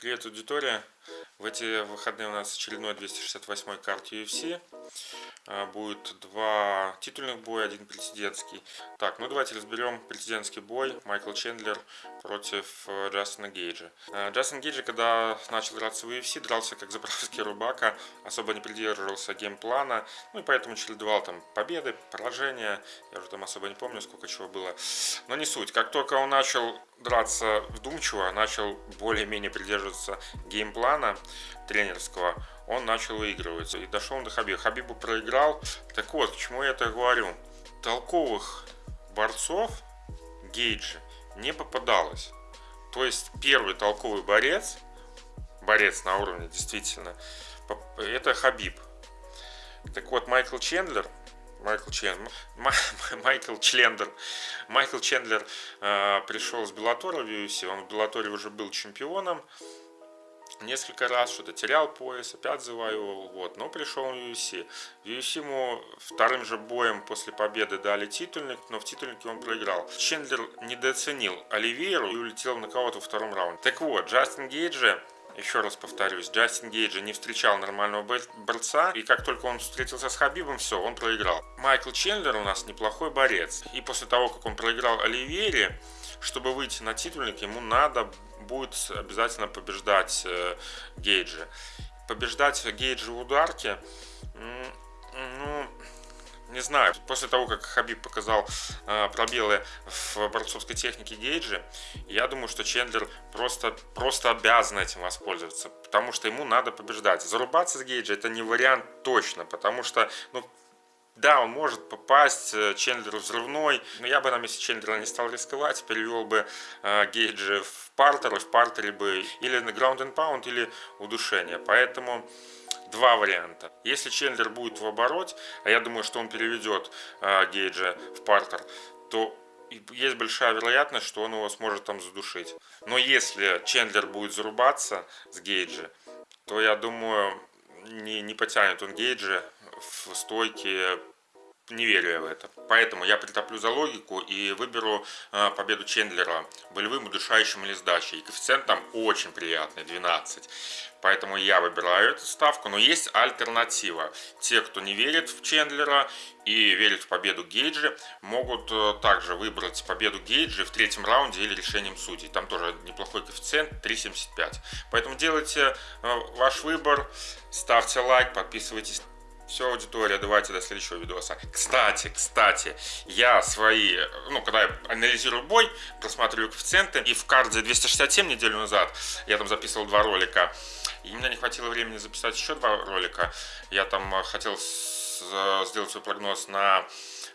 Привет, аудитория! В эти выходные у нас очередной 268 карт UFC. А, будет два титульных боя, один президентский. Так, ну давайте разберем президентский бой. Майкл Чендлер против э, Джастина Гейджа. А, Джастин Гейджа, когда начал драться в UFC, дрался как заправский рубака, особо не придерживался геймплана, ну и поэтому чередовал там победы, поражения, я уже там особо не помню, сколько чего было. Но не суть. Как только он начал драться вдумчиво, начал более-менее придерживаться геймплана тренерского, он начал выигрывать. И дошел до Хабиба. Хабибу проиграл. Так вот, к чему я это говорю. Толковых борцов Гейджи не попадалось. То есть первый толковый борец, борец на уровне действительно, это Хабиб. Так вот, Майкл Чендлер, Майкл Чендлер, Майкл Члендлер, Майкл Чендлер э, пришел с Беллатора в UFC, он в Беллаторе уже был чемпионом, несколько раз, что-то терял пояс, опять завоевывал, вот, но пришел в UFC. В UFC ему вторым же боем после победы дали титульник, но в титульнике он проиграл. Чендлер недооценил Оливейру и улетел на кого-то во втором раунде. Так вот, Джастин Гейджи еще раз повторюсь, Джастин Гейджи не встречал нормального борца, и как только он встретился с Хабибом, все, он проиграл. Майкл Чендлер у нас неплохой борец, и после того, как он проиграл Оливейре, чтобы выйти на титульник, ему надо будет обязательно побеждать э, Гейджи. Побеждать Гейджи в ударке, ну, не знаю, после того, как Хабиб показал э, пробелы в борцовской технике Гейджи, я думаю, что Чендлер просто, просто обязан этим воспользоваться, потому что ему надо побеждать. Зарубаться с Гейджи это не вариант точно, потому что, ну, да, он может попасть, э, Чендлер взрывной, но я бы на месте Чендлера не стал рисковать, перевел бы э, Гейджи в партер, в партере бы или на ground and pound, или удушение. Поэтому два варианта. Если Чендлер будет в обороте, а я думаю, что он переведет э, Гейджа в партер, то есть большая вероятность, что он его сможет там задушить. Но если Чендлер будет зарубаться с Гейджи, то я думаю, не, не потянет он Гейджи в стойке не верю я в это. Поэтому я притоплю за логику и выберу э, победу Чендлера болевым, удушающим или сдачей. Коэффициент там очень приятный, 12. Поэтому я выбираю эту ставку. Но есть альтернатива. Те, кто не верит в Чендлера и верит в победу Гейджи, могут э, также выбрать победу Гейджи в третьем раунде или решением судей. Там тоже неплохой коэффициент, 3.75. Поэтому делайте э, ваш выбор, ставьте лайк, подписывайтесь все, аудитория, давайте до следующего видоса. Кстати, кстати, я свои, ну, когда я анализирую бой, просматриваю коэффициенты, и в карде 267 неделю назад я там записывал два ролика, и мне не хватило времени записать еще два ролика. Я там хотел сделать свой прогноз на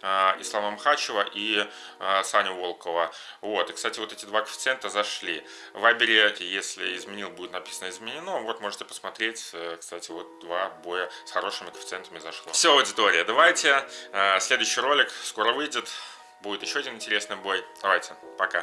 а, Ислама Мхачева и а, Саню Волкова. Вот, и, кстати, вот эти два коэффициента зашли. В Вайбере, если изменил, будет написано изменено. Вот, можете посмотреть, э, кстати, вот два боя с хорошими коэффициентами зашло. Все, аудитория, давайте. А, следующий ролик скоро выйдет. Будет еще один интересный бой. Давайте, пока.